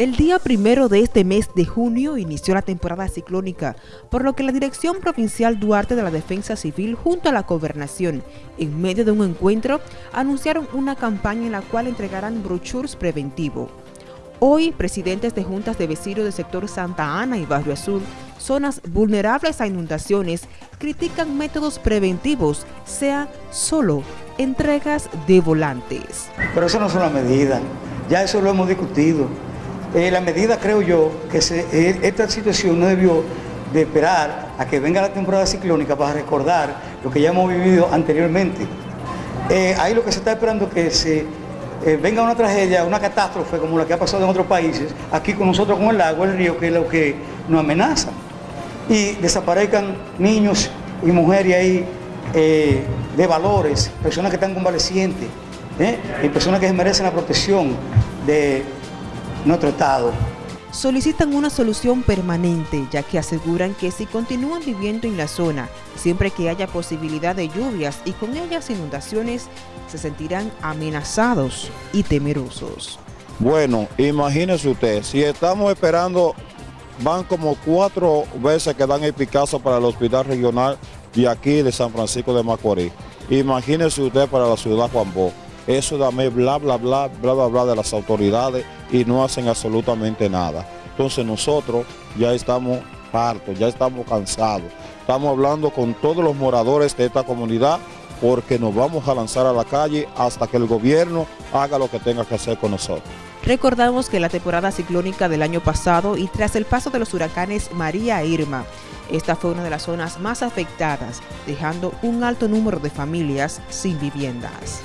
El día primero de este mes de junio inició la temporada ciclónica, por lo que la Dirección Provincial Duarte de la Defensa Civil junto a la Gobernación, en medio de un encuentro, anunciaron una campaña en la cual entregarán brochures preventivo. Hoy, presidentes de juntas de vecinos del sector Santa Ana y Barrio Azul, zonas vulnerables a inundaciones, critican métodos preventivos, sea solo entregas de volantes. Pero eso no es una medida, ya eso lo hemos discutido. Eh, la medida, creo yo, que eh, esta situación no debió de esperar a que venga la temporada ciclónica para recordar lo que ya hemos vivido anteriormente. Eh, ahí lo que se está esperando es que se venga una tragedia, una catástrofe como la que ha pasado en otros países, aquí con nosotros con el agua, el río, que es lo que nos amenaza. Y desaparezcan niños y mujeres ahí de valores, personas que están convalecientes, y personas que merecen la protección de nuestro Estado. Solicitan una solución permanente, ya que aseguran que si continúan viviendo en la zona, siempre que haya posibilidad de lluvias y con ellas inundaciones, se sentirán amenazados y temerosos. Bueno, imagínese usted, si estamos esperando, van como cuatro veces que dan el Picasso para el hospital regional de aquí de San Francisco de Macorís. Imagínese usted para la ciudad Juan Bó eso dame bla, bla, bla, bla, bla, bla de las autoridades y no hacen absolutamente nada. Entonces nosotros ya estamos hartos, ya estamos cansados. Estamos hablando con todos los moradores de esta comunidad porque nos vamos a lanzar a la calle hasta que el gobierno haga lo que tenga que hacer con nosotros. Recordamos que la temporada ciclónica del año pasado y tras el paso de los huracanes María e Irma, esta fue una de las zonas más afectadas, dejando un alto número de familias sin viviendas.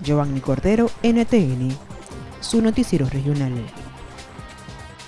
Giovanni Cordero, NTN, su noticiero regional.